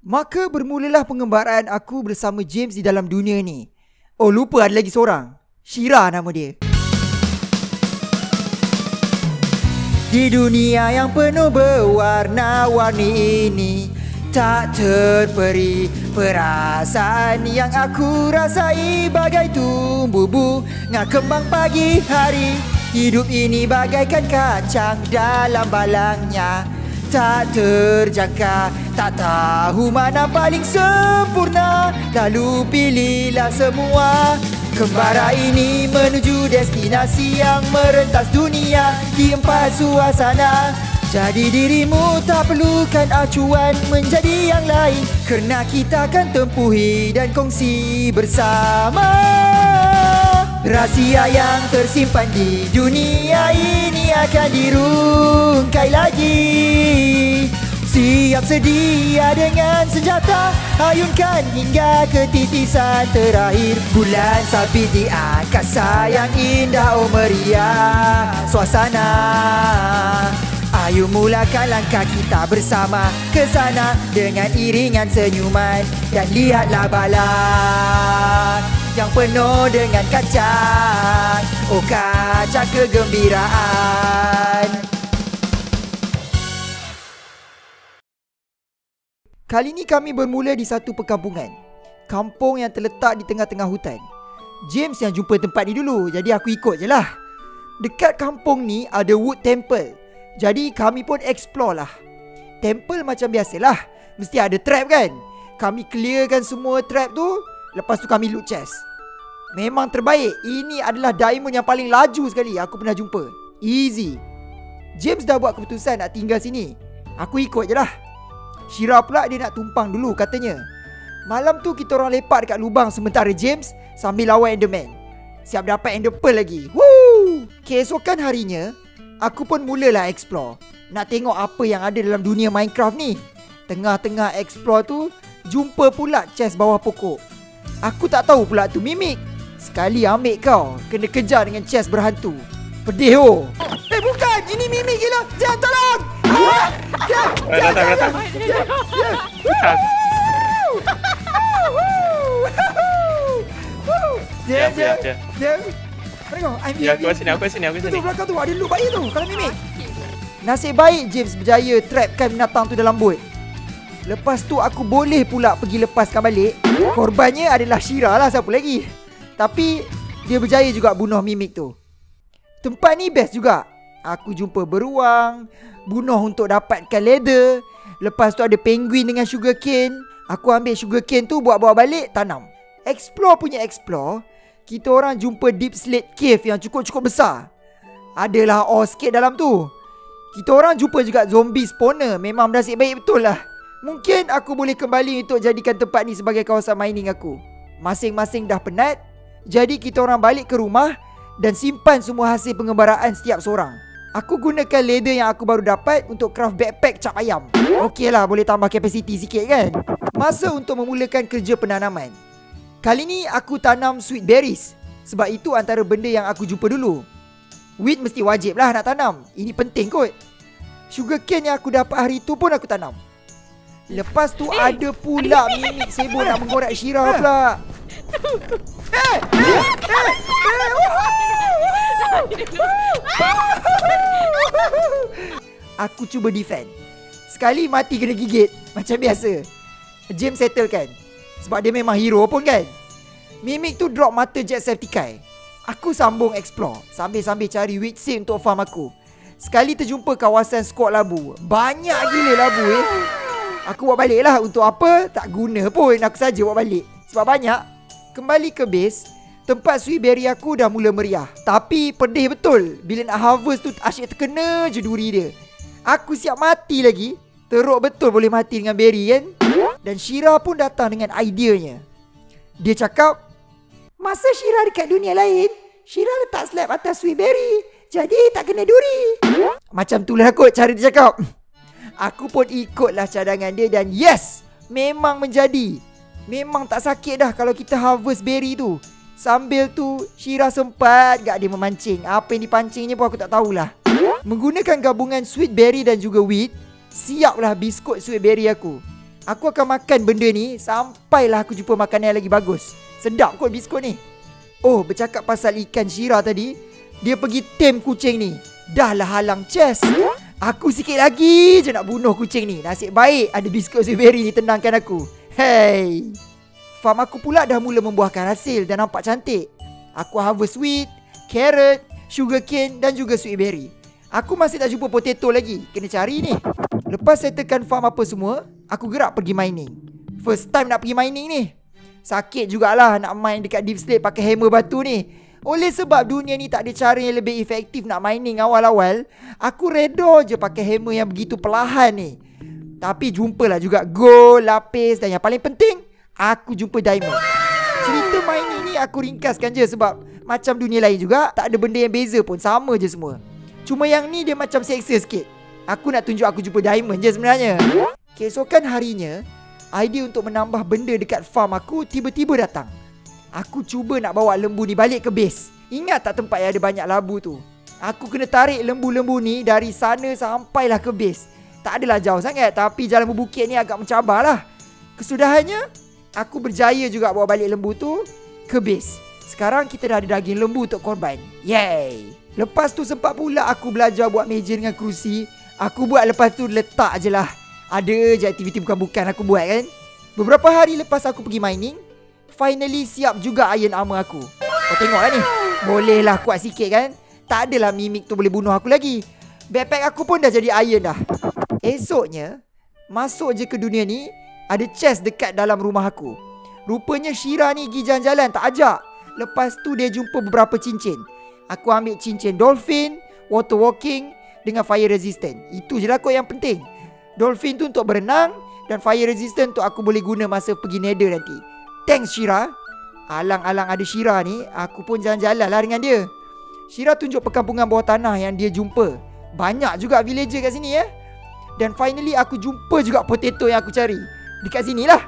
Maka bermulalah pengembaraan aku bersama James di dalam dunia ni. Oh lupa ada lagi seorang. Shira nama dia. Di dunia yang penuh berwarna-warni ini Tak terperi perasaan yang aku rasai Bagai tumbuh bunga kembang pagi hari Hidup ini bagaikan kacang dalam balangnya Tak terjangka, tak tahu mana paling sempurna. Lalu pilihlah semua. Kembara ini menuju destinasi yang merentas dunia. Di empat suasana. Jadi dirimu tak perlukan acuan menjadi yang lain. Kerana kita akan tempuhi dan kongsi bersama. Rahsia yang tersimpan di dunia ini akan dirungkai lagi. Siap sedia dengan senjata Ayunkan hingga ke titisan terakhir. Bulan sabit di angkasa yang indah oh meriah Suasana. Ayo mulakan langkah kita bersama ke sana Dengan iringan senyuman. Dan lihatlah balan Yang penuh dengan kacang Oh kacang kegembiraan. Kali ini kami bermula di satu perkampungan. Kampung yang terletak di tengah-tengah hutan. James yang jumpa tempat ni dulu Jadi aku ikut je lah. Dekat kampung ni ada wood temple. Jadi kami pun explore lah. Temple macam biasalah Mesti ada trap kan? Kami clearkan semua trap tu Lepas tu kami loot chest. Memang terbaik. Ini adalah diamond yang paling laju sekali Aku pernah jumpa. Easy. James dah buat keputusan nak tinggal sini. Aku ikut je lah. Shira pula dia nak tumpang dulu katanya. Malam tu kita orang lepak dekat lubang sementara James Sambil lawan Enderman. Siap dapat Ender Pearl lagi. Woo! Keesokan harinya Aku pun mulalah explore. Nak tengok apa yang ada dalam dunia Minecraft ni. Tengah-tengah explore tu Jumpa pula chest bawah pokok Aku tak tahu pula tu mimik. Sekali ambil kau Kena kejar dengan chest berhantu. Pedih oh. Eh bukan. Ini mimik gila. Jangan tolong. Ah! Ya, ya, ya. dia. Tengok, I'm Ya, aku sini, aku sini, aku sini. tu belakang tu. Ada loop baik tu. Kalau mimik. Nasib baik James berjaya trapkan binatang tu dalam bot. Lepas tu aku boleh pula pergi lepaskan balik. Korbannya adalah Shira lah siapa lagi. Tapi dia berjaya juga bunuh mimik tu. Tempat ni best juga. Aku jumpa beruang, bunuh untuk dapatkan leather. Lepas tu ada penguin dengan sugar cane. Aku ambil sugar cane tu buat-buat balik tanam. Explore punya explore, kita orang jumpa deep slate cave yang cukup-cukup besar. Adalah ore sikit dalam tu. Kita orang jumpa juga zombie spawner. Memang nasib baik betul lah. Mungkin aku boleh kembali untuk jadikan tempat ni sebagai kawasan mining aku. Masing-masing dah penat. Jadi kita orang balik ke rumah dan simpan semua hasil pengembaraan setiap seorang. Aku gunakan leather yang aku baru dapat untuk craft backpack cap ayam. Okey lah boleh tambah kapasiti sikit kan. Masa untuk memulakan kerja penanaman. Kali ni aku tanam sweet berries. Sebab itu antara benda yang aku jumpa dulu. Wheat mesti wajib lah nak tanam. Ini penting kot. Sugar cane yang aku dapat hari tu pun aku tanam. Lepas tu ada pula mimik sibuk nak menggorek Shira pula. Eh! Eh! Eh! Eh! Aku cuba defend. Sekali mati kena gigit. Macam biasa. James settle kan. Sebab dia memang hero pun kan. Mimik tu drop mata jet Septiceye. Aku sambung explore. Sambil-sambil cari wheat seed untuk farm aku. Sekali terjumpa kawasan squat labu. Banyak gila labu eh. Aku buat balik lah. Untuk apa? Tak guna pun. Aku saja buat balik. Sebab banyak. Kembali ke base. Tempat sweet berry aku dah mula meriah. Tapi pedih betul. Bila nak harvest tu asyik terkena je duri dia. Aku siap mati lagi. Teruk betul boleh mati dengan berry kan? Dan Shira pun datang dengan ideanya. Dia cakap, Masa Shira dekat dunia lain, Shira letak slab atas sweet berry. Jadi tak kena duri. Macam tu lah kot cara dia cakap. Aku pun ikutlah cadangan dia dan yes, memang menjadi. Memang tak sakit dah kalau kita harvest berry tu. Sambil tu, Shira sempat gak dia memancing. Apa yang dipancingnya pun aku tak tahulah. Menggunakan gabungan sweet berry dan juga wheat, siaplah biskut sweet berry aku. Aku akan makan benda ni Sampailah aku jumpa makanan yang lagi bagus Sedap kot biskut ni Oh bercakap pasal ikan Shira tadi Dia pergi tem kucing ni Dah lah halang chest Aku sikit lagi je nak bunuh kucing ni. Nasib baik ada biskut strawberry ni tenangkan aku. Hey. Farm aku pula dah mula membuahkan hasil dan nampak cantik. Aku harvest wheat, carrot, sugar cane dan juga sweet berry. Aku masih tak jumpa potato lagi. Kena cari ni. Lepas settlekan farm apa semua Aku gerak pergi mining. First time nak pergi mining ni. Sakit jugalah nak main dekat deep slate pakai hammer batu ni Oleh sebab dunia ni tak ada cara yang lebih efektif nak mining awal-awal Aku redor je pakai hammer yang begitu perlahan ni. Tapi jumpalah juga gold, lapis dan yang paling penting Aku jumpa diamond. Cerita mining ni aku ringkaskan je sebab Macam dunia lain juga Tak ada benda yang beza pun Sama je semua. Cuma yang ni dia macam seksa sikit. Aku nak tunjuk aku jumpa diamond je sebenarnya. Keesokan harinya Idea untuk menambah benda dekat farm aku Tiba-tiba datang Aku cuba nak bawa lembu ni balik ke base. Ingat tak tempat yang ada banyak labu tu? Aku kena tarik lembu-lembu ni Dari sana sampailah ke base. Tak adalah jauh sangat Tapi jalan berbukit ni agak mencabar lah Kesudahannya Aku berjaya juga bawa balik lembu tu Ke base. Sekarang kita dah ada daging lembu untuk korban. Yay! Lepas tu sempat pula aku belajar buat meja dengan kerusi. Aku buat lepas tu letak je lah. Ada je aktiviti bukan-bukan aku buat kan. Beberapa hari lepas aku pergi mining Finally siap juga iron armor aku. Kau tengok lah ni. Boleh lah kuat sikit kan? Tak adalah mimik tu boleh bunuh aku lagi. Backpack aku pun dah jadi iron dah. Esoknya Masuk je ke dunia ni Ada chest dekat dalam rumah aku. Rupanya Shira ni pergi jalan-jalan tak ajak. Lepas tu dia jumpa beberapa cincin. Aku ambil cincin dolphin Water walking Dengan fire resistant. Itu je lah kot yang penting. Dolphin tu untuk berenang Dan fire resistant tu aku boleh guna masa pergi nether nanti Thanks Shira. Alang-alang ada Shira ni Aku pun jalan-jalan lah dengan dia. Shira tunjuk perkampungan bawah tanah yang dia jumpa. Banyak juga villager kat sini ya. Dan finally aku jumpa juga potato yang aku cari. Dekat sini lah.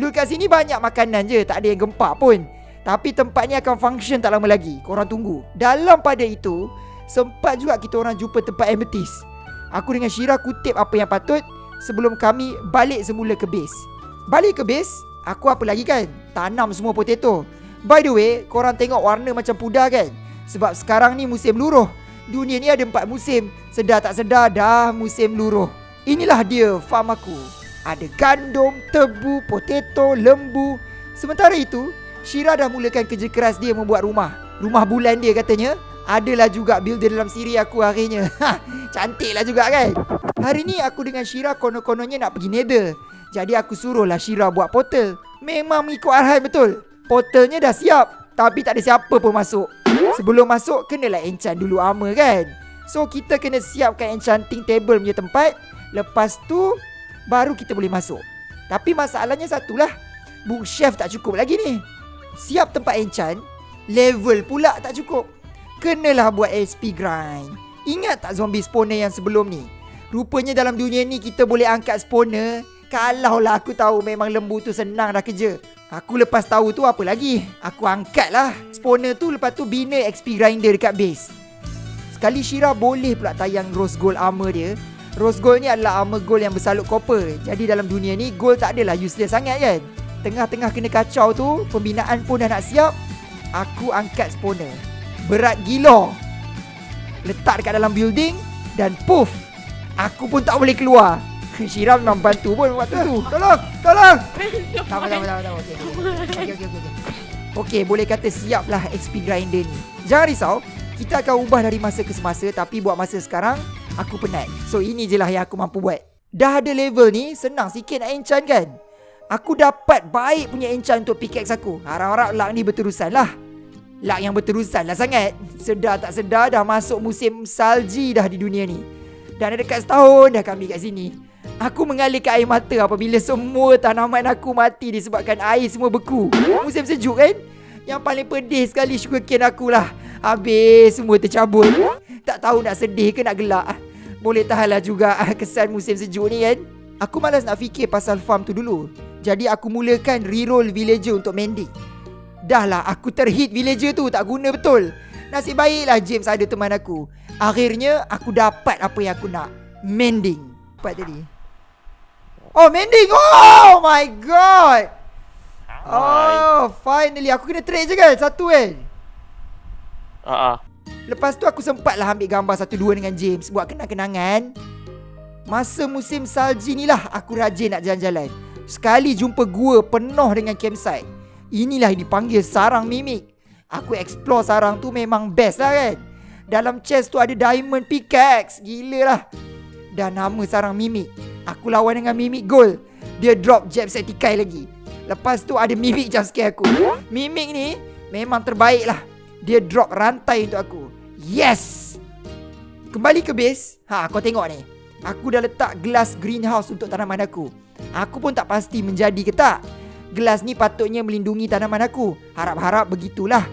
Lu kat sini banyak makanan je Tak ada yang gempak pun. Tapi tempat ni akan function tak lama lagi. Korang tunggu. Dalam pada itu Sempat juga kita orang jumpa tempat amethyst. Aku dengan Shira kutip apa yang patut Sebelum kami balik semula ke base. Balik ke base Aku apa lagi kan? Tanam semua potato. By the way Korang tengok warna macam pudar kan? Sebab sekarang ni musim luruh. Dunia ni ada empat musim. Sedar tak sedar dah musim luruh. Inilah dia farm aku. Ada gandum, tebu, potato, lembu. Sementara itu Shira dah mulakan kerja keras dia membuat rumah. Rumah bulan dia katanya. Adalah juga builder dalam siri aku harinya Ha, Cantik lah juga kan? Hari ni aku dengan Shira konon-kononnya nak pergi nether jadi aku suruhlah Shira buat portal. Memang mengikut arahan betul? Portalnya dah siap Tapi tak ada siapa pun masuk. Sebelum masuk kenalah enchant dulu armor kan? So kita kena siapkan enchanting table punya tempat. Lepas tu Baru kita boleh masuk. Tapi masalahnya satulah Bookshelf tak cukup lagi ni. Siap tempat enchant Level pula tak cukup. Kenalah buat SP grind. Ingat tak zombie spawner yang sebelum ni? Rupanya dalam dunia ni kita boleh angkat spawner kalau lah aku tahu memang lembu tu senang dah kerja. Aku lepas tahu tu apa lagi? Aku angkat lah. Spawner tu lepas tu bina XP grinder dekat base. Sekali Shira boleh pula tayang rose gold armor dia. Rose gold ni adalah armor gold yang bersalut copper. Jadi dalam dunia ni gold tak adalah useless sangat kan? Tengah-tengah kena kacau tu, pembinaan pun dah nak siap. Aku angkat spawner. Berat gila. Letak dekat dalam building dan puff. Aku pun tak boleh keluar. Syira memang bantu pun waktu tu. Tolong, tolong. Tak apa, tak apa, tak apa. Okey, okey, okey. Okey, boleh kata siap lah XP grinder ni. Jangan risau, kita akan ubah dari masa ke semasa tapi buat masa sekarang, aku penat. So, ini je lah yang aku mampu buat. Dah ada level ni, senang sikit nak enchant kan? Aku dapat baik punya enchant untuk pickaxe aku. Harap-harap luck ni berterusan lah. Luck yang berterusan lah sangat. Sedar tak sedar dah masuk musim salji dah di dunia ni. Dan ada dekat setahun dah kami kat sini. Aku mengalirkan air mata apabila semua tanaman aku mati disebabkan air semua beku. Musim sejuk kan? Yang paling pedih sekali sugar cane aku lah. Habis semua tercabut. Tak tahu nak sedih ke nak gelak. Boleh tahanlah juga kesan musim sejuk ni kan? Aku malas nak fikir pasal farm tu dulu. Jadi aku mulakan reroll villager untuk mending. Dah lah aku terhit villager tu tak guna betul. Nasib baiklah James ada teman aku. Akhirnya aku dapat apa yang aku nak. Mending. Cepat tadi. Oh, mending. Oh my god. Oh, finally. Aku kena trade je kan? Satu kan? Ah, ah. Lepas tu aku sempatlah ambil gambar satu dua dengan James buat kenang-kenangan. Masa musim salji ni lah aku rajin nak jalan-jalan. Sekali jumpa gua penuh dengan campsite. Inilah yang dipanggil sarang mimik. Aku explore sarang tu memang best lah kan. Dalam chest tu ada diamond pickaxe. Gila lah. Dan nama sarang mimik. Aku lawan dengan mimik gold. Dia drop jab setikai lagi. Lepas tu ada mimik jump scare aku. Mimik ni memang terbaik lah. Dia drop rantai untuk aku. Yes! Kembali ke base. Ha, kau tengok ni. Aku dah letak gelas greenhouse untuk tanaman aku. Aku pun tak pasti menjadi ke tak. Gelas ni patutnya melindungi tanaman aku. Harap-harap begitulah.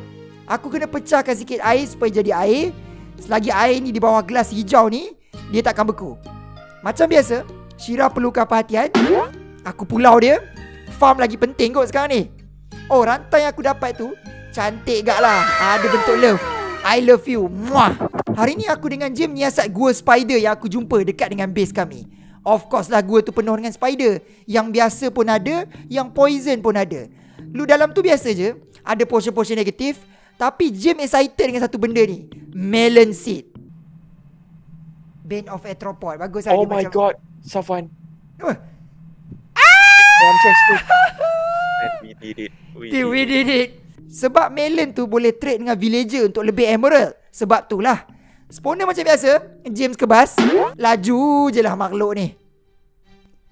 Aku kena pecahkan sikit air supaya jadi air. Selagi air ni di bawah gelas hijau ni, dia takkan beku. Macam biasa, Shira perlukan perhatian. Aku pulau dia. Farm lagi penting kot sekarang ni. Oh, rantai yang aku dapat tu cantik gak lah. Ada bentuk love. I love you. Muah. Hari ni aku dengan Jim nyiasat gua spider yang aku jumpa dekat dengan base kami. Of course lah gua tu penuh dengan spider. Yang biasa pun ada, yang poison pun ada. Lu dalam tu biasa je, ada portion-portion negatif. Tapi Jim excited dengan satu benda ni. Melon seed. Bane of Arthropod. Bagus lah Oh my macam... god, Safwan. Dalam chest tu. And we did it. We Till we did it. Sebab melon tu boleh trade dengan villager untuk lebih emerald. Sebab tu lah. Spawner macam biasa, James kebas. Laju je lah makhluk ni.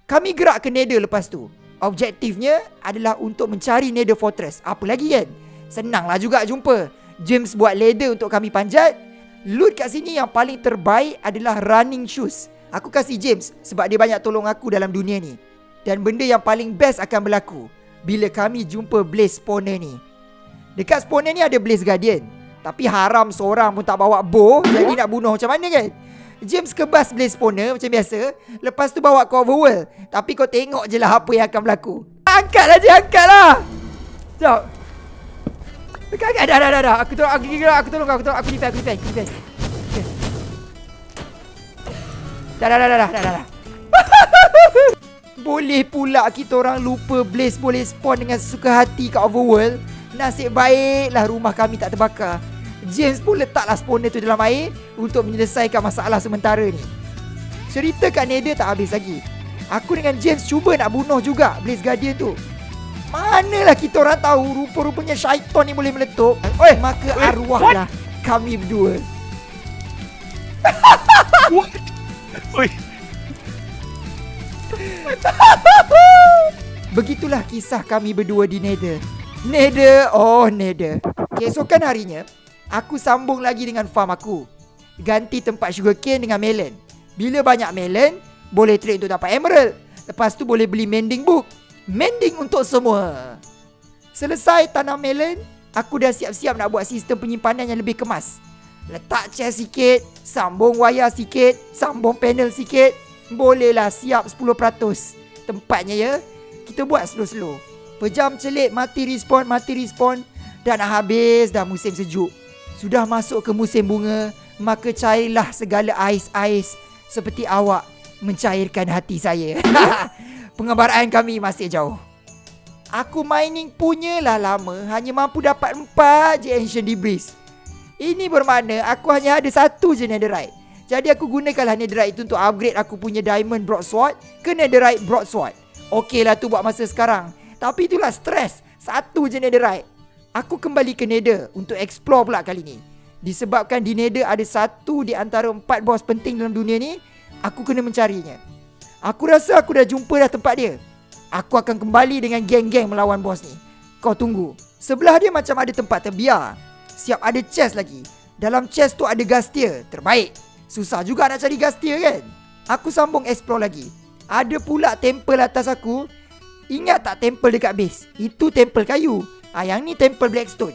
Kami gerak ke Nether lepas tu. Objektifnya adalah untuk mencari Nether Fortress. Apa lagi kan? Senanglah juga jumpa. James buat ladder untuk kami panjat. Loot kat sini yang paling terbaik adalah running shoes. Aku kasih James sebab dia banyak tolong aku dalam dunia ni. Dan benda yang paling best akan berlaku bila kami jumpa Blaze Spawner ni. Dekat spawner ni ada Blaze Guardian. Tapi haram seorang pun tak bawa bow. Jadi nak bunuh macam mana kan? James kebas Blaze Spawner macam biasa. Lepas tu bawa kau overworld. Tapi kau tengok je lah apa yang akan berlaku. Angkatlah je, angkatlah. Sekejap. Angkat, angkat. Dah, dah, dah, dah. Aku tolong, aku, aku, aku tolong kau. Aku tolong, aku defend, aku defend, aku defend. Dah, dah, dah, dah, dah, dah, dah. Boleh pula kita orang lupa Blaze boleh spawn dengan suka hati kat overworld. Nasib baiklah rumah kami tak terbakar. James pun letaklah spawner tu dalam air untuk menyelesaikan masalah sementara ni. Cerita kat Nether tak habis lagi. Aku dengan James cuba nak bunuh juga Blaze Guardian tu. Manalah kita orang tahu rupa-rupanya syaitan ni boleh meletup. Oi, maka arwahlah kami berdua. Ui, Begitulah kisah kami berdua di Nether. Nether, oh Nether. Keesokan harinya, aku sambung lagi dengan farm aku. Ganti tempat sugarcane dengan melon. Bila banyak melon, boleh trade untuk dapat emerald. Lepas tu boleh beli mending book. Mending untuk semua. Selesai tanam melon, aku dah siap-siap nak buat sistem penyimpanan yang lebih kemas. Letak chest sikit, sambung wayar sikit, sambung panel sikit. Bolehlah siap 10%. Tempatnya ya, kita buat slow-slow. Pejam celik, mati respawn, mati respawn. Dah nak habis dah musim sejuk. Sudah masuk ke musim bunga, maka cairlah segala ais-ais seperti awak mencairkan hati saya. Pengabaran kami masih jauh. Aku mining punya lah lama Hanya mampu dapat 4 je Ancient Debris Ini bermakna aku hanya ada satu je Netherite. Jadi aku gunakanlah Netherite itu untuk upgrade aku punya Diamond Broadsword Ke Netherite Broadsword. Okey lah tu buat masa sekarang. Tapi itulah stres Satu je Netherite. Aku kembali ke Nether untuk explore pula kali ni. Disebabkan di Nether ada satu di antara empat bos penting dalam dunia ni Aku kena mencarinya. Aku rasa aku dah jumpa dah tempat dia. Aku akan kembali dengan geng-geng melawan bos ni. Kau tunggu. Sebelah dia macam ada tempat terbiar. Siap ada chest lagi. Dalam chest tu ada gas tier. Terbaik. Susah juga nak cari gas tier kan? Aku sambung explore lagi. Ada pula temple atas aku. Ingat tak temple dekat base? Itu temple kayu. Ah, yang ni temple blackstone.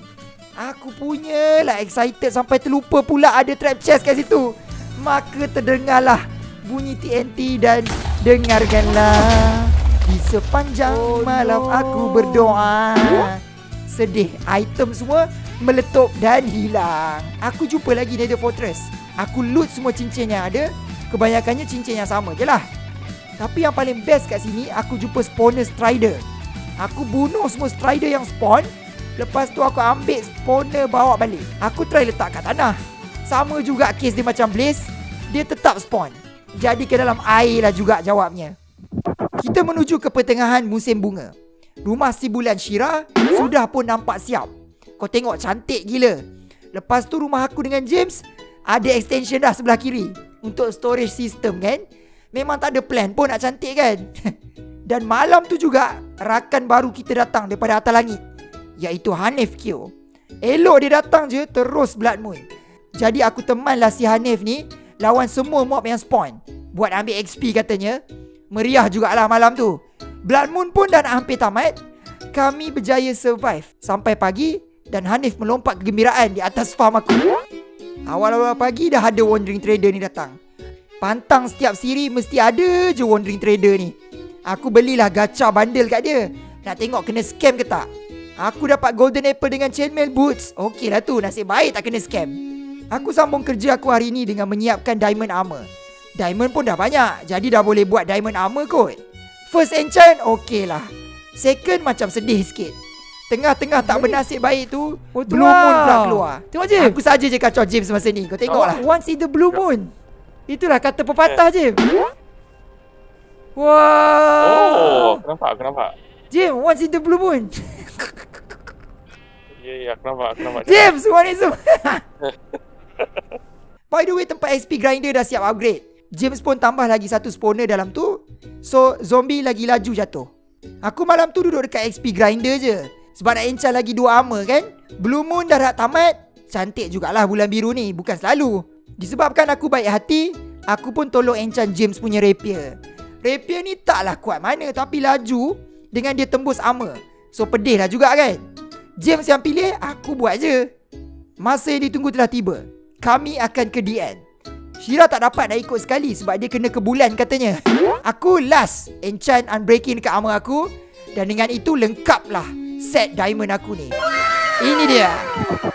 Aku punya lah excited sampai terlupa pula ada trap chest kat situ. Maka terdengarlah bunyi TNT dan dengarkanlah. Di sepanjang oh, malam no. aku berdoa Sedih Item semua meletup dan hilang. Aku jumpa lagi Nether Fortress. Aku loot semua cincin yang ada. Kebanyakannya cincin yang sama je lah. Tapi yang paling best kat sini Aku jumpa spawner strider. Aku bunuh semua strider yang spawn. Lepas tu aku ambil spawner bawa balik. Aku try letak kat tanah. Sama juga case dia macam blaze. Dia tetap spawn. Jadi ke dalam air lah juga jawabnya. Kita menuju ke pertengahan musim bunga. Rumah si bulan Shira Sudah pun nampak siap Kau tengok cantik gila. Lepas tu rumah aku dengan James Ada extension dah sebelah kiri Untuk storage system kan? Memang tak ada plan pun nak cantik kan? Dan malam tu juga Rakan baru kita datang daripada atas langit Iaitu Hanif Kyo. Elok dia datang je terus Blood Moon. Jadi aku temanlah si Hanif ni Lawan semua mob yang spawn. Buat ambil XP katanya. Meriah jugalah malam tu. Blood Moon pun dah nak hampir tamat. Kami berjaya survive. Sampai pagi Dan Hanif melompat kegembiraan di atas farm aku. Awal-awal pagi dah ada wandering trader ni datang. Pantang setiap siri mesti ada je wandering trader ni. Aku belilah gacha bundle kat dia. Nak tengok kena scam ke tak? Aku dapat golden apple dengan chainmail boots. Okey lah tu nasib baik tak kena scam. Aku sambung kerja aku hari ni dengan menyiapkan diamond armor. Diamond pun dah banyak Jadi dah boleh buat diamond armor kot. First enchant okey lah. Second macam sedih sikit Tengah-tengah tak bernasib baik tu Oh, Blue moon pula keluar Tengok je. Aku saja je kacau James masa ni Kau tengok lah Once in the blue moon. Itulah kata pepatah Jim. Wah. Oh, aku nampak, aku nampak. Jim, once in the blue moon. Ya, ya, aku nampak, aku nampak. James one is By the way tempat XP grinder dah siap upgrade James pun tambah lagi satu spawner dalam tu So zombie lagi laju jatuh Aku malam tu duduk dekat XP grinder je Sebab nak enchant lagi dua armor kan? Blue moon dah nak tamat. Cantik jugalah bulan biru ni. Bukan selalu. Disebabkan aku baik hati Aku pun tolong enchant James punya rapier. Rapier ni taklah kuat mana Tapi laju Dengan dia tembus armor So pedih lah juga kan? James yang pilih Aku buat je. Masa yang ditunggu telah tiba. Kami akan ke DN Shira tak dapat nak ikut sekali Sebab dia kena ke bulan katanya. Aku last Enchant Unbreaking dekat armor aku. Dan dengan itu lengkaplah Set diamond aku ni. Ini dia.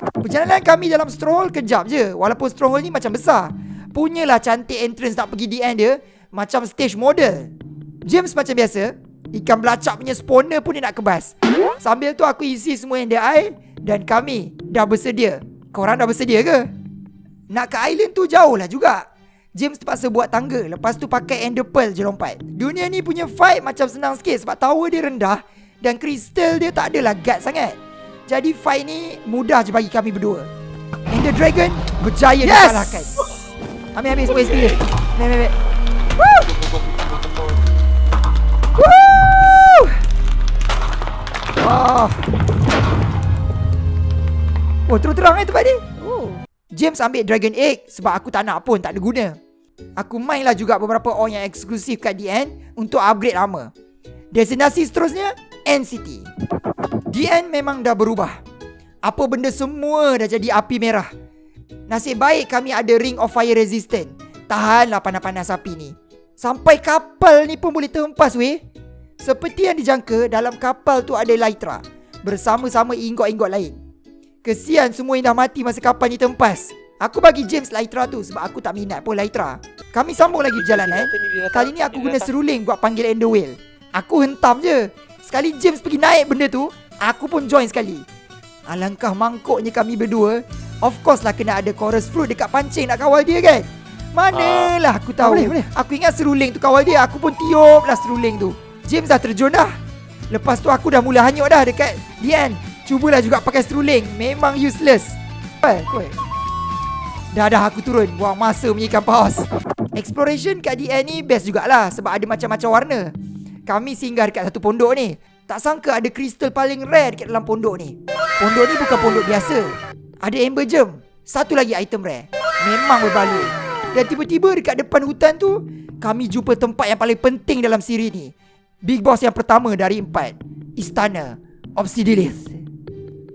Perjalanan kami dalam stronghold kejap je. Walaupun stronghold ni macam besar. Punyalah cantik entrance nak pergi DN dia. Macam stage model. James macam biasa. Ikan belacak punya spawner pun dia nak kebas. Sambil tu aku isi semua yang dia air Dan kami dah bersedia. Korang dah bersedia ke? Nak ke island tu jauh lah juga. James terpaksa buat tangga. Lepas tu pakai ender pearl je lompat. Dunia ni punya fight macam senang sikit Sebab tower dia rendah Dan kristal dia tak adalah guard sangat Jadi fight ni mudah je bagi kami berdua Ender dragon berjaya yes! dikalahkan Ambil ambil semua SP dia Ambil ambil ambil Woo! Oh. Oh, terang-terang eh tempat ni. Oh. James ambil Dragon Egg sebab aku tak nak pun, tak ada guna. Aku main lah juga beberapa ore yang eksklusif kat DN untuk upgrade armor. Destinasi seterusnya, NCT. DN memang dah berubah. Apa benda semua dah jadi api merah. Nasib baik kami ada Ring of Fire Resistant. Tahanlah panas-panas api ni. Sampai kapal ni pun boleh terhempas weh. Seperti yang dijangka, dalam kapal tu ada Lytra. Bersama-sama ingot-ingot lain. Kesian semua yang dah mati masa kapal ni terhempas. Aku bagi James Lytra tu sebab aku tak minat pun Lytra. Kami sambung lagi perjalanan. Kali ni aku guna seruling buat panggil Ender Whale. Aku hentam je. Sekali James pergi naik benda tu, aku pun join sekali. Alangkah mangkuknya kami berdua. Of course lah kena ada chorus fruit dekat pancing nak kawal dia kan. Manalah aku tahu. Boleh, boleh. Aku ingat seruling tu kawal dia. Aku pun tiup lah seruling tu. James dah terjun dah. Lepas tu aku dah mula hanyut dah dekat Dian. Cubalah juga pakai seruling. Memang useless. Eh, koi. Dah dah aku turun. Buang masa punya ikan paus. Exploration kat DN ni best jugalah sebab ada macam-macam warna. Kami singgah dekat satu pondok ni. Tak sangka ada kristal paling rare dekat dalam pondok ni. Pondok ni bukan pondok biasa. Ada amber gem. Satu lagi item rare. Memang berbaloi. Dan tiba-tiba dekat depan hutan tu, kami jumpa tempat yang paling penting dalam siri ni. Big boss yang pertama dari empat. Istana Obsidilith.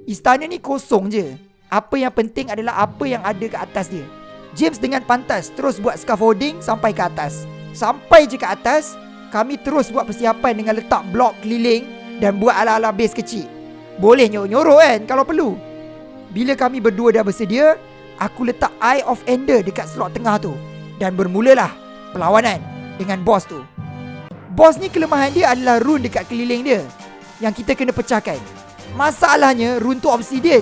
Istana ni kosong je. Apa yang penting adalah apa yang ada ke atas dia. James dengan pantas terus buat scaffolding sampai ke atas. Sampai je ke atas, kami terus buat persiapan dengan letak blok keliling dan buat ala-ala base kecil. Boleh nyorok-nyorok kan kalau perlu. Bila kami berdua dah bersedia, aku letak Eye of Ender dekat slot tengah tu. Dan bermulalah perlawanan dengan bos tu. Boss ni kelemahan dia adalah rune dekat keliling dia Yang kita kena pecahkan Masalahnya rune tu obsidian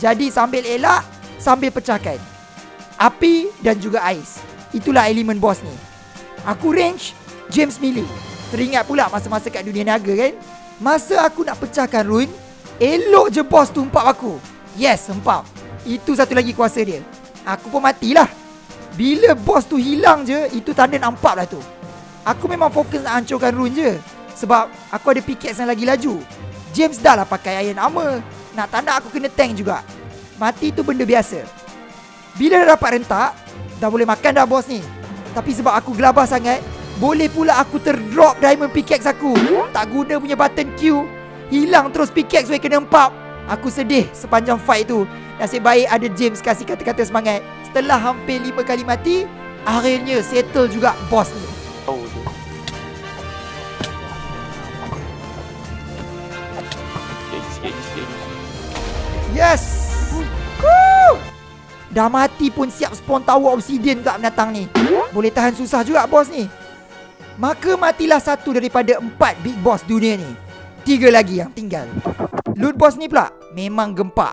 Jadi sambil elak Sambil pecahkan Api dan juga ais Itulah elemen boss ni Aku range James melee Teringat pula masa-masa kat dunia naga kan? Masa aku nak pecahkan rune Elok je boss tu empap aku. Yes empap Itu satu lagi kuasa dia. Aku pun matilah. Bila boss tu hilang je Itu tanda nampak lah tu. Aku memang fokus nak hancurkan rune je Sebab aku ada pickaxe yang lagi laju. James dah lah pakai iron armor. Nak tanda aku kena tank juga. Mati tu benda biasa. Bila dah dapat rentak Dah boleh makan dah bos ni. Tapi sebab aku gelabah sangat Boleh pula aku terdrop diamond pickaxe aku. Tak guna punya button Q. Hilang terus pickaxe weh kena empap Aku sedih sepanjang fight tu. Nasib baik ada James kasih kata-kata semangat. Setelah hampir 5 kali mati Akhirnya settle juga bos ni. Yes! Dah mati pun siap spawn tower obsidian kat binatang ni. Boleh tahan susah juga bos ni Maka matilah satu daripada empat big boss dunia ni. Tiga lagi yang tinggal. Loot boss ni pula memang gempak.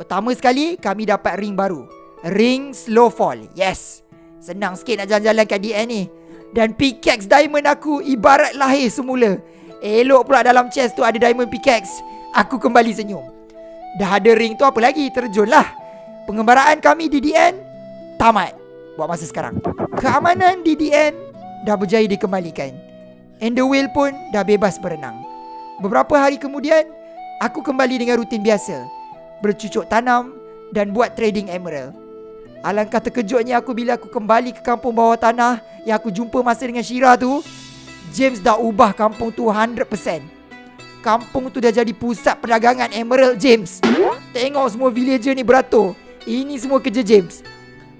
Pertama sekali kami dapat ring baru. Ring slow fall Yes. Senang sikit nak jalan-jalan kat DN ni. Dan pickaxe diamond aku ibarat lahir semula. Elok pula dalam chest tu ada diamond pickaxe. Aku kembali senyum. Dah ada ring tu apa lagi? Terjun lah. Pengembaraan kami di DN Tamat. Buat masa sekarang. Keamanan di DN Dah berjaya dikembalikan. And the whale pun dah bebas berenang. Beberapa hari kemudian Aku kembali dengan rutin biasa. Bercucuk tanam Dan buat trading emerald. Alangkah terkejutnya aku bila aku kembali ke kampung bawah tanah Yang aku jumpa masa dengan Shira tu James dah ubah kampung tu 100% Kampung tu dah jadi pusat perdagangan emerald James. Tengok semua villager ni beratur. Ini semua kerja James.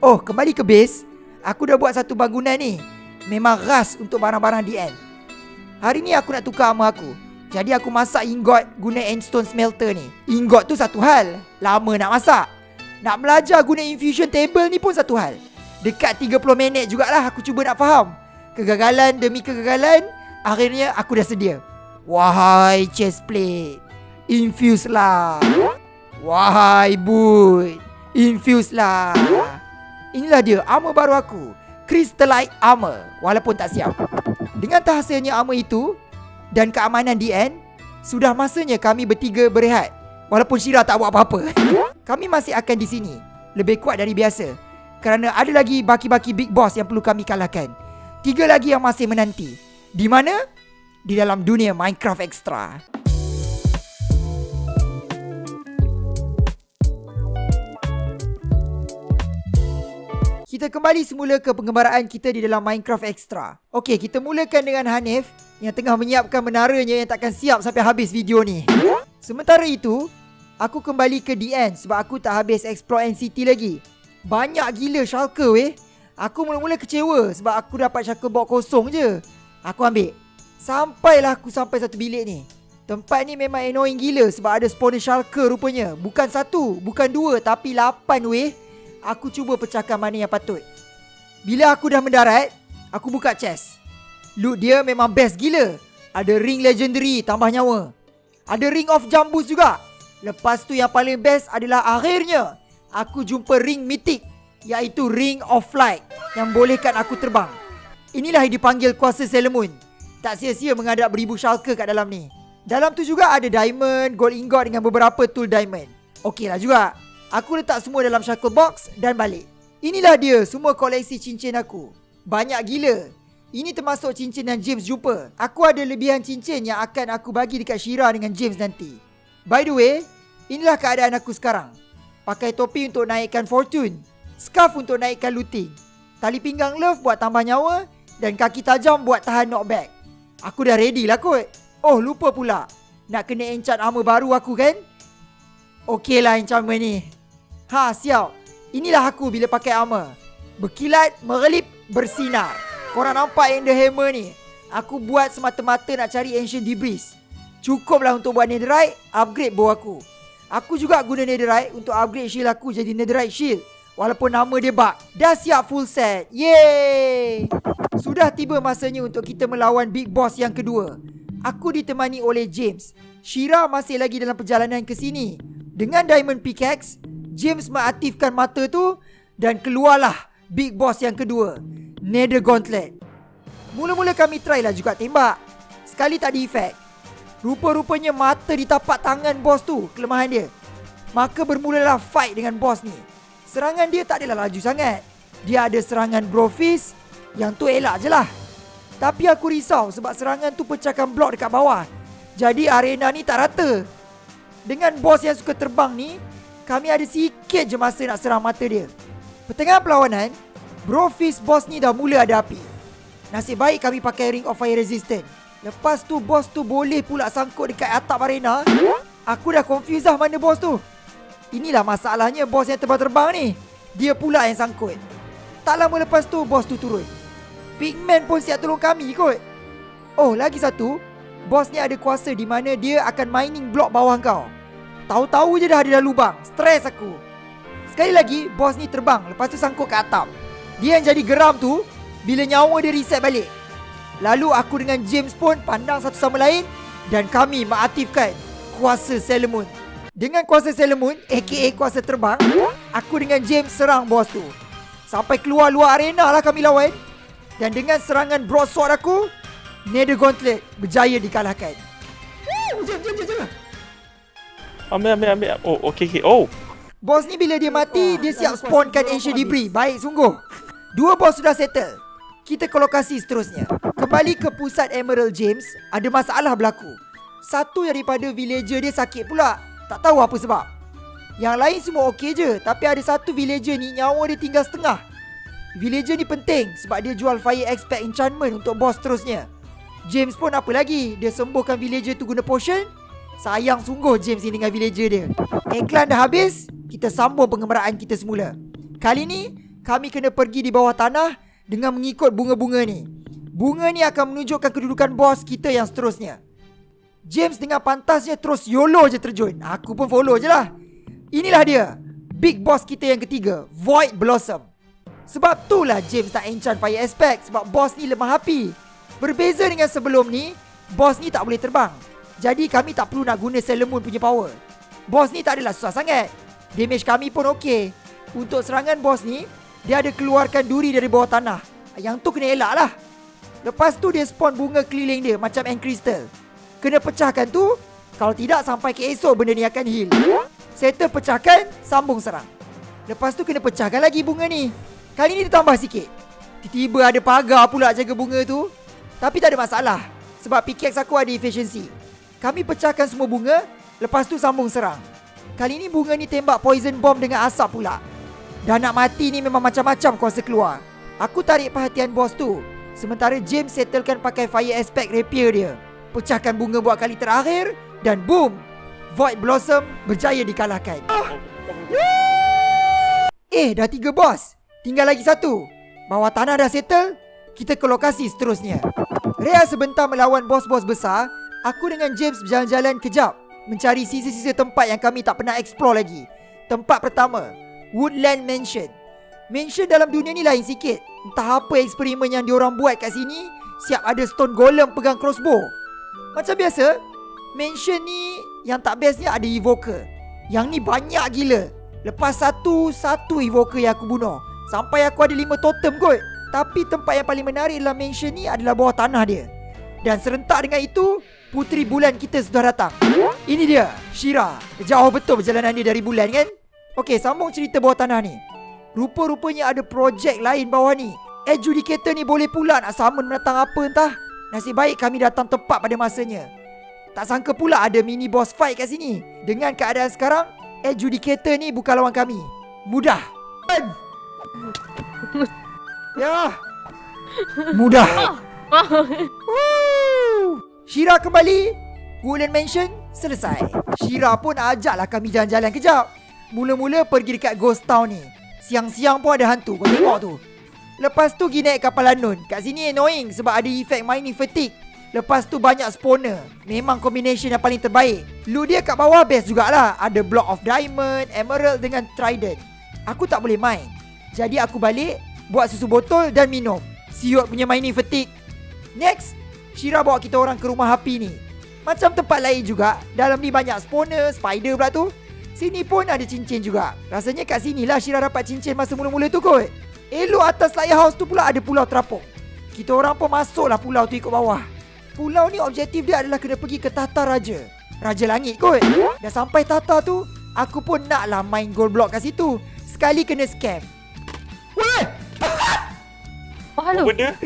Oh kembali ke base Aku dah buat satu bangunan ni Memang ras untuk barang-barang DN Hari ni aku nak tukar armor aku. Jadi aku masak ingot guna endstone smelter ni. Ingot tu satu hal. Lama nak masak. Nak belajar guna infusion table ni pun satu hal. Dekat 30 minit jugalah aku cuba nak faham. Kegagalan demi kegagalan Akhirnya aku dah sedia. Wahai chest plate Infuse lah. Wahai boot Infuse lah. Inilah dia armor baru aku Crystallite armor Walaupun tak siap. Dengan terhasilnya armor itu Dan keamanan DN Sudah masanya kami bertiga berehat. Walaupun Shira tak buat apa-apa. Kami masih akan di sini. Lebih kuat dari biasa. Kerana ada lagi baki-baki big boss yang perlu kami kalahkan. Tiga lagi yang masih menanti. Di mana? Di dalam dunia Minecraft Extra Kita kembali semula ke pengembaraan kita di dalam Minecraft Extra. Okey, kita mulakan dengan Hanif yang tengah menyiapkan menaranya yang takkan siap sampai habis video ni. Sementara itu, aku kembali ke DN sebab aku tak habis explore NCT lagi. Banyak gila shulker weh. Aku mula-mula kecewa sebab aku dapat shulker box kosong je. Aku ambil. Sampailah aku sampai satu bilik ni. Tempat ni memang annoying gila sebab ada spawner shulker rupanya. Bukan satu, bukan dua tapi lapan weh. Aku cuba pecahkan mana yang patut. Bila aku dah mendarat, aku buka chest. Loot dia memang best gila. Ada ring legendary tambah nyawa. Ada ring of jambus juga. Lepas tu yang paling best adalah akhirnya aku jumpa ring mythic iaitu ring of flight yang bolehkan aku terbang. Inilah yang dipanggil kuasa Sailor Moon. Tak sia-sia menghadap beribu shulker kat dalam ni. Dalam tu juga ada diamond, gold ingot dengan beberapa tool diamond. Okeylah juga. Aku letak semua dalam shackle box dan balik. Inilah dia semua koleksi cincin aku. Banyak gila. Ini termasuk cincin yang James jumpa. Aku ada lebihan cincin yang akan aku bagi dekat Shira dengan James nanti. By the way, inilah keadaan aku sekarang. Pakai topi untuk naikkan fortune. Scarf untuk naikkan looting. Tali pinggang love buat tambah nyawa. Dan kaki tajam buat tahan knockback. Aku dah ready lah kot. Oh lupa pula. Nak kena enchant armor baru aku kan? Okey lah enchantment ni. Ha siap Inilah aku bila pakai armor Berkilat, merelip, bersinar Korang nampak yang the hammer ni Aku buat semata-mata nak cari ancient debris Cukuplah untuk buat netherite Upgrade bow aku Aku juga guna netherite Untuk upgrade shield aku jadi netherite shield Walaupun nama dia bug. Dah siap full set. Yeay! Sudah tiba masanya untuk kita melawan Big Boss yang kedua. Aku ditemani oleh James. Shira masih lagi dalam perjalanan ke sini. Dengan Diamond Pickaxe, James mengaktifkan mata tu dan keluarlah Big Boss yang kedua. Nether Gauntlet. Mula-mula kami try lah juga tembak. Sekali tak ada efek. Rupa-rupanya mata di tapak tangan bos tu kelemahan dia. Maka bermulalah fight dengan bos ni. Serangan dia tak adalah laju sangat. Dia ada serangan Brofist yang tu elak je lah. Tapi aku risau sebab serangan tu pecahkan blok dekat bawah. Jadi arena ni tak rata. Dengan bos yang suka terbang ni, kami ada sikit je masa nak serang mata dia. Pertengahan perlawanan, Brofist bos ni dah mula ada api. Nasib baik kami pakai ring of fire resistant. Lepas tu bos tu boleh pula sangkut dekat atap arena. Aku dah confused lah mana bos tu. Inilah masalahnya bos yang terbang-terbang ni. Dia pula yang sangkut. Tak lama lepas tu bos tu turun. Pigman pun siap tolong kami kot. Oh, lagi satu. Bos ni ada kuasa di mana dia akan mining blok bawah kau. Tahu-tahu je dah ada dalam lubang. Stres aku. Sekali lagi, bos ni terbang. Lepas tu sangkut ke atap. Dia yang jadi geram tu, bila nyawa dia reset balik. Lalu aku dengan James pun pandang satu sama lain dan kami mengaktifkan kuasa Sailor Dengan kuasa Sailor aka kuasa terbang, aku dengan James serang bos tu. Sampai keluar luar arena lah kami lawan. Dan dengan serangan broadsword aku, Nether Gauntlet berjaya dikalahkan. Ambil, ambil, ambil. Oh, okay, okay. Oh. Bos ni bila dia mati, dia siap spawnkan Ancient Debris. Baik sungguh. Dua bos sudah settle. Kita ke lokasi seterusnya. Kembali ke pusat Emerald James, ada masalah berlaku. Satu daripada villager dia sakit pula. Tak tahu apa sebab. Yang lain semua okey je, tapi ada satu villager ni nyawa dia tinggal setengah. Villager ni penting sebab dia jual fire expect enchantment untuk bos seterusnya. James pun apa lagi? Dia sembuhkan villager tu guna potion. Sayang sungguh James ni dengan villager dia. Iklan dah habis, kita sambung pengembaraan kita semula. Kali ni, kami kena pergi di bawah tanah dengan mengikut bunga-bunga ni. Bunga ni akan menunjukkan kedudukan bos kita yang seterusnya. James dengan pantasnya terus YOLO je terjun. Aku pun follow je lah. Inilah dia. Big boss kita yang ketiga. Void Blossom. Sebab tu lah James tak enchant fire aspect. Sebab boss ni lemah api. Berbeza dengan sebelum ni, boss ni tak boleh terbang. Jadi kami tak perlu nak guna Sailor Moon punya power. Boss ni tak adalah susah sangat. Damage kami pun okey. Untuk serangan boss ni, dia ada keluarkan duri dari bawah tanah. Yang tu kena elak lah. Lepas tu dia spawn bunga keliling dia macam end crystal. Kena pecahkan tu. Kalau tidak sampai ke esok benda ni akan heal. Settle pecahkan, sambung serang. Lepas tu kena pecahkan lagi bunga ni. Kali ni ditambah sikit. Tiba-tiba ada pagar pula jaga bunga tu. Tapi tak ada masalah. Sebab pickaxe aku ada efficiency. Kami pecahkan semua bunga. Lepas tu sambung serang. Kali ni bunga ni tembak poison bomb dengan asap pula. Dah nak mati ni memang macam-macam kuasa keluar. Aku tarik perhatian bos tu. Sementara James settlekan pakai fire aspect rapier dia. Pecahkan bunga buat kali terakhir dan boom. Void Blossom berjaya dikalahkan. Eh, dah tiga bos. Tinggal lagi satu. Bawah tanah dah settle. Kita ke lokasi seterusnya. Rea sebentar melawan bos-bos besar. Aku dengan James berjalan-jalan kejap. Mencari sisa-sisa tempat yang kami tak pernah explore lagi. Tempat pertama, Woodland Mansion. Mansion dalam dunia ni lain sikit. Entah apa eksperimen yang diorang buat kat sini, siap ada stone golem pegang crossbow. Macam biasa, mansion ni yang tak bestnya ada evoker. Yang ni banyak gila. Lepas satu, satu evoker yang aku bunuh. Sampai aku ada lima totem kot. Tapi tempat yang paling menarik dalam mansion ni adalah bawah tanah dia. Dan serentak dengan itu, puteri bulan kita sudah datang. Ini dia, Shira. Jauh betul perjalanan dia dari bulan kan? Okey, sambung cerita bawah tanah ni. Rupa-rupanya ada projek lain bawah ni. Adjudicator ni boleh pula nak summon menatang apa entah. Nasib baik kami datang tepat pada masanya. Tak sangka pula ada mini boss fight kat sini. Dengan keadaan sekarang, Adjudicator ni bukan lawan kami. Mudah. ya. Mudah. Shira kembali. Woolen Mansion selesai. Shira pun ajaklah kami jalan-jalan kejap. Mula-mula pergi dekat Ghost Town ni Siang-siang pun ada hantu Kau tengok tu Lepas tu pergi naik kapal Lanun Kat sini annoying Sebab ada efek mining fatigue Lepas tu banyak spawner Memang combination yang paling terbaik Lu dia kat bawah best jugalah Ada block of diamond Emerald dengan trident Aku tak boleh main. Jadi aku balik, buat susu botol dan minum. Siut punya mining fatigue. Next, Shira bawa kita orang ke rumah Happy ni. Macam tempat lain juga, dalam ni banyak spawner, spider pula tu. Sini pun ada cincin juga. Rasanya kat sini lah Shira dapat cincin masa mula-mula tu kot. Elok atas lighthouse tu pula ada pulau terapung. Kita orang pun masuklah pulau tu ikut bawah. Pulau ni objektif dia adalah kena pergi ke Tata Raja. Raja Langit kot. Dah sampai Tata tu, aku pun naklah main gold block kat situ. Sekali kena scam. Weh! Oh, halo. Benda?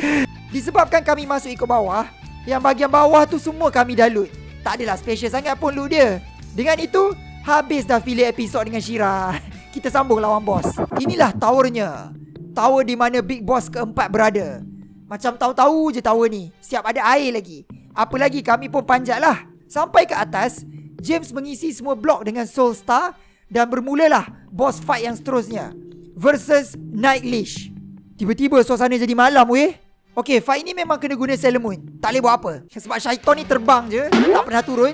Disebabkan kami masuk ikut bawah, yang bahagian bawah tu semua kami dah loot. Tak adalah special sangat pun loot dia. Dengan itu, habis dah filler episod dengan Shira. Kita sambung lawan bos. Inilah towernya. Tower di mana big boss keempat berada. Macam tahu-tahu je tower ni. Siap ada air lagi. Apa lagi kami pun panjat lah. Sampai ke atas, James mengisi semua blok dengan Soul Star dan bermulalah boss fight yang seterusnya. Versus Night Leash. Tiba-tiba suasana jadi malam weh. Okay, fight ni memang kena guna Sailor Moon. Tak boleh buat apa. Sebab Syaiton ni terbang je. Tak pernah turun.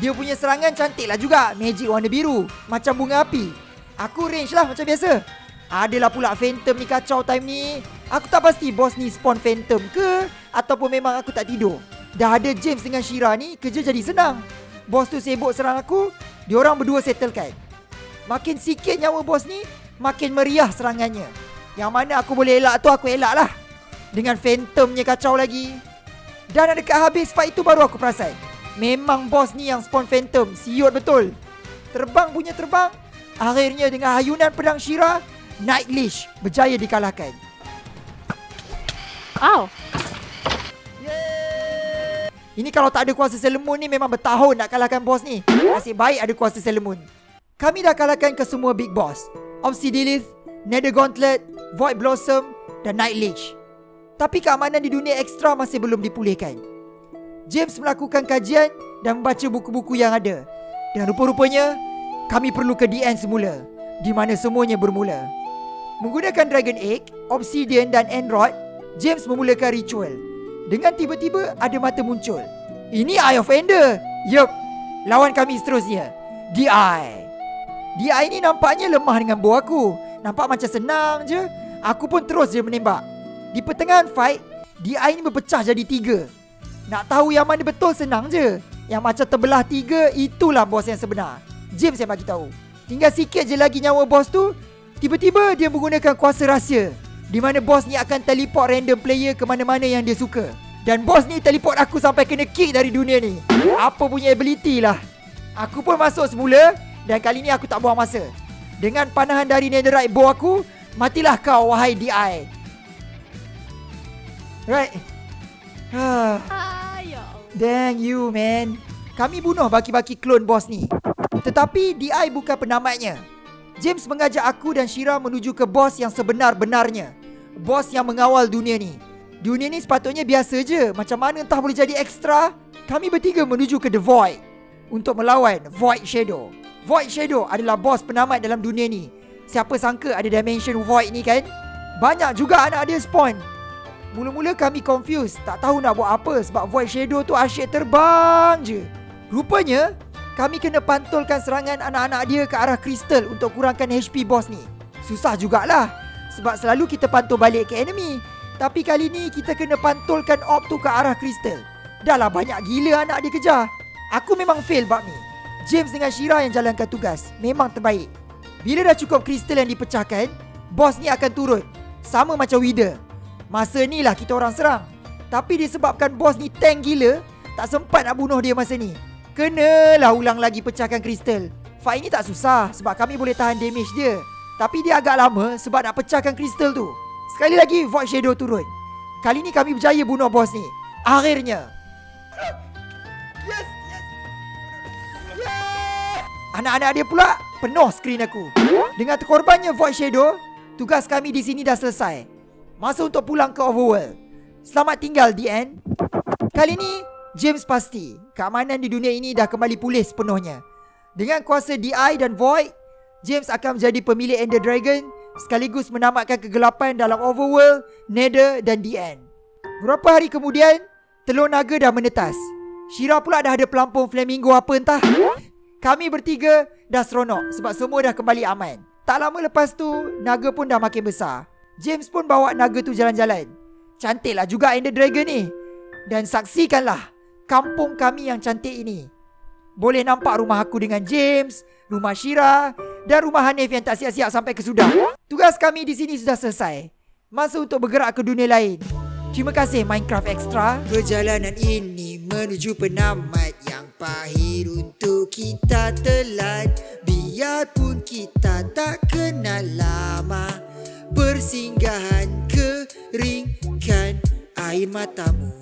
Dia punya serangan cantik lah juga. Magic warna biru. Macam bunga api. Aku range lah macam biasa. Adalah pula Phantom ni kacau time ni. Aku tak pasti bos ni spawn Phantom ke. Ataupun memang aku tak tidur. Dah ada James dengan Shira ni, kerja jadi senang. Bos tu sibuk serang aku. Diorang berdua settlekan. Makin sikit nyawa bos ni, makin meriah serangannya. Yang mana aku boleh elak tu aku elak lah. Dengan Phantomnya kacau lagi. Dan ada dekat habis fight tu baru aku perasan. Memang bos ni yang spawn Phantom. Siut betul. Terbang punya terbang. Akhirnya dengan hayunan pedang Shira, Night Leash berjaya dikalahkan. Ow. Ini kalau tak ada kuasa Sailor Moon ni memang bertahun nak kalahkan bos ni. Nasib baik ada kuasa Sailor Moon. Kami dah kalahkan ke semua big boss. Obsidian Nether Gauntlet, Void Blossom dan Night Leech. Tapi keamanan di dunia ekstra masih belum dipulihkan. James melakukan kajian dan membaca buku-buku yang ada. Dan rupa-rupanya, kami perlu ke DN semula. Di mana semuanya bermula. Menggunakan Dragon Egg, Obsidian dan Enrod, James memulakan ritual. Dengan tiba-tiba ada mata muncul. Ini Eye of Ender. Yup. Lawan kami seterusnya. DI. DI ni nampaknya lemah dengan bow aku. Nampak macam senang je. Aku pun terus je menembak. Di pertengahan fight, DI ni berpecah jadi tiga. Nak tahu yang mana betul senang je. Yang macam terbelah tiga, itulah bos yang sebenar. James yang bagi tahu. Tinggal sikit je lagi nyawa bos tu. Tiba-tiba dia menggunakan kuasa rahsia. Di mana bos ni akan teleport random player ke mana-mana yang dia suka. Dan bos ni teleport aku sampai kena kick dari dunia ni. Apa punya ability lah. Aku pun masuk semula dan kali ni aku tak buang masa. Dengan panahan dari netherite bow aku, matilah kau wahai DI. Right. Ah. Ah, ya. Dang you man. Kami bunuh baki-baki klon bos ni. Tetapi DI bukan penamatnya. James mengajak aku dan Shira menuju ke bos yang sebenar-benarnya. Bos yang mengawal dunia ni. Dunia ni sepatutnya biasa je. Macam mana entah boleh jadi ekstra? Kami bertiga menuju ke The Void Untuk melawan Void Shadow. Void Shadow adalah bos penamat dalam dunia ni. Siapa sangka ada Dimension Void ni kan? Banyak juga anak dia spawn Mula-mula kami confused. Tak tahu nak buat apa Sebab Void Shadow tu asyik terbang je. Rupanya Kami kena pantulkan serangan anak-anak dia ke arah kristal Untuk kurangkan HP boss ni. Susah jugalah Sebab selalu kita pantul balik ke enemy. Tapi kali ni kita kena pantulkan orb tu ke arah kristal. Dah lah banyak gila anak dia kejar. Aku memang fail bab ni. James dengan Shira yang jalankan tugas. Memang terbaik. Bila dah cukup kristal yang dipecahkan Boss ni akan turun. Sama macam Wither Masa ni lah kita orang serang. Tapi disebabkan bos ni tank gila Tak sempat nak bunuh dia masa ni. Kenalah ulang lagi pecahkan kristal. Fight ni tak susah Sebab kami boleh tahan damage dia. Tapi dia agak lama Sebab nak pecahkan kristal tu. Sekali lagi Void Shadow turun. Kali ni kami berjaya bunuh bos ni. Akhirnya. Yes, yes. Yeah! Anak-anak dia pula penuh skrin aku. Dengan terkorbannya Void Shadow Tugas kami di sini dah selesai Masa untuk pulang ke Overworld. Selamat tinggal DN Kali ni James pasti Keamanan di dunia ini dah kembali pulih sepenuhnya. Dengan kuasa DI dan Void James akan menjadi pemilik Ender Dragon Sekaligus menamatkan kegelapan dalam Overworld, Nether dan DN Beberapa hari kemudian Telur naga dah menetas. Shira pula dah ada pelampung flamingo apa entah. Kami bertiga dah seronok Sebab semua dah kembali aman. Tak lama lepas tu, naga pun dah makin besar. James pun bawa naga tu jalan-jalan. Cantiklah juga Ender Dragon ni. Dan saksikanlah kampung kami yang cantik ini. Boleh nampak rumah aku dengan James, rumah Shira dan rumah Hanif yang tak siap-siap sampai ke sudah. Tugas kami di sini sudah selesai. Masa untuk bergerak ke dunia lain. Terima kasih Minecraft Extra. Perjalanan ini menuju penamat yang pahit untuk kita telan. Biarpun kita tak kenal lama. Persinggahan keringkan air matamu.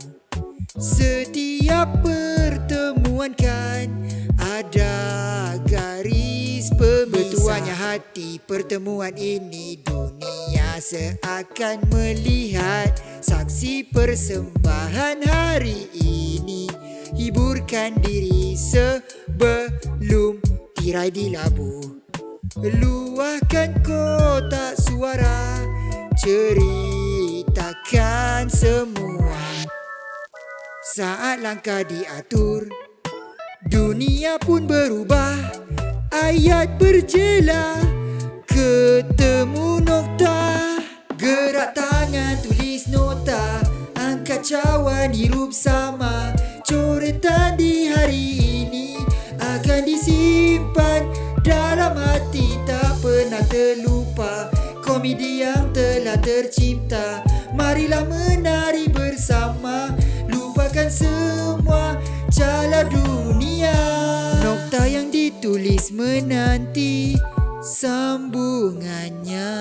Setiap pertemuan kan ada garis pemisah Bertuanya hati. Pertemuan ini dunia seakan melihat Saksi persembahan hari ini. Hiburkan diri sebelum tirai dilabuh Luahkan kotak suara Ceritakan semua. Saat langkah diatur Dunia pun berubah Ayat berjela Ketemu nokta Gerak tangan tulis nota Angkat cawan hirup sama Coretan di hari ini Komedi yang telah tercipta. Marilah menari bersama. Lupakan semua jala dunia. Nokta yang ditulis menanti sambungannya